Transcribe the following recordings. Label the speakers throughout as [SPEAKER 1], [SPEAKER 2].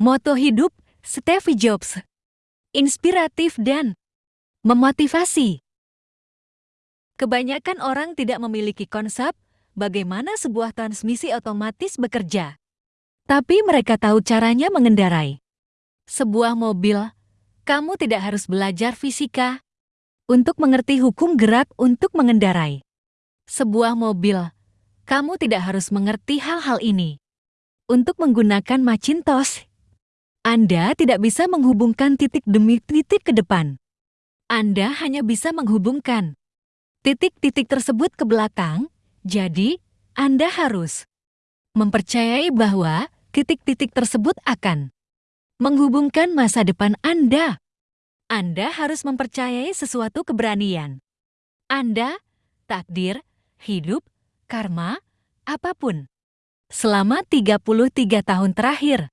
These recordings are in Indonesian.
[SPEAKER 1] Moto hidup Stevie Jobs. Inspiratif dan memotivasi. Kebanyakan orang tidak memiliki konsep bagaimana sebuah transmisi otomatis bekerja. Tapi mereka tahu caranya mengendarai. Sebuah mobil, kamu tidak harus belajar fisika untuk mengerti hukum gerak untuk mengendarai. Sebuah mobil, kamu tidak harus mengerti hal-hal ini. Untuk menggunakan Macintosh, Anda tidak bisa menghubungkan titik demi titik ke depan. Anda hanya bisa menghubungkan titik-titik tersebut ke belakang, jadi Anda harus mempercayai bahwa titik-titik tersebut akan menghubungkan masa depan Anda. Anda harus mempercayai sesuatu keberanian. Anda, takdir, hidup, karma, apa pun. Selama 33 tahun terakhir,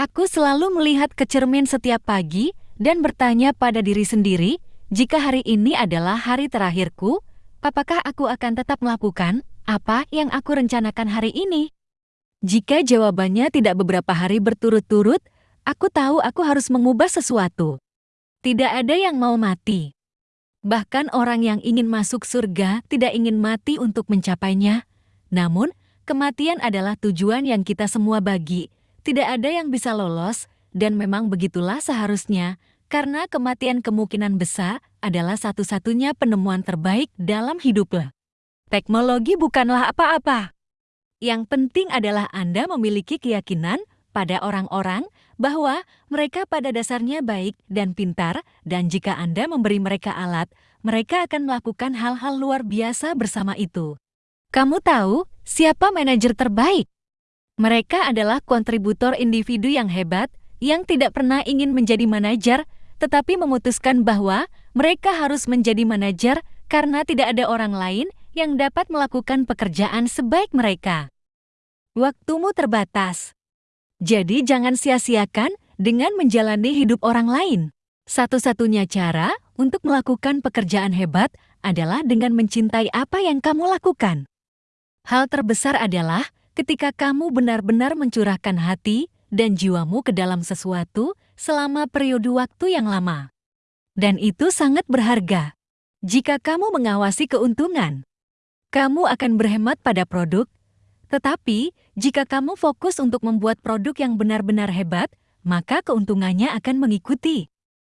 [SPEAKER 1] aku selalu melihat ke cermin setiap pagi dan bertanya pada diri sendiri, jika hari ini adalah hari terakhirku, apakah aku akan tetap melakukan apa yang aku rencanakan hari ini? Jika jawabannya tidak beberapa hari berturut-turut, Aku tahu aku harus mengubah sesuatu. Tidak ada yang mau mati. Bahkan orang yang ingin masuk surga tidak ingin mati untuk mencapainya. Namun, kematian adalah tujuan yang kita semua bagi. Tidak ada yang bisa lolos, dan memang begitulah seharusnya, karena kematian kemungkinan besar adalah satu-satunya penemuan terbaik dalam hiduplah. Teknologi bukanlah apa-apa. Yang penting adalah Anda memiliki keyakinan pada orang-orang bahwa mereka pada dasarnya baik dan pintar, dan jika Anda memberi mereka alat, mereka akan melakukan hal-hal luar biasa bersama itu. Kamu tahu siapa manajer terbaik? Mereka adalah kontributor individu yang hebat yang tidak pernah ingin menjadi manajer, tetapi memutuskan bahwa mereka harus menjadi manajer karena tidak ada orang lain yang dapat melakukan pekerjaan sebaik mereka. Waktumu terbatas. Jadi jangan sia-siakan dengan menjalani hidup orang lain. Satu-satunya cara untuk melakukan pekerjaan hebat adalah dengan mencintai apa yang kamu lakukan. Hal terbesar adalah ketika kamu benar-benar mencurahkan hati dan jiwamu ke dalam sesuatu selama periode waktu yang lama. Dan itu sangat berharga. Jika kamu mengawasi keuntungan, kamu akan berhemat pada produk tetapi, jika kamu fokus untuk membuat produk yang benar-benar hebat, maka keuntungannya akan mengikuti.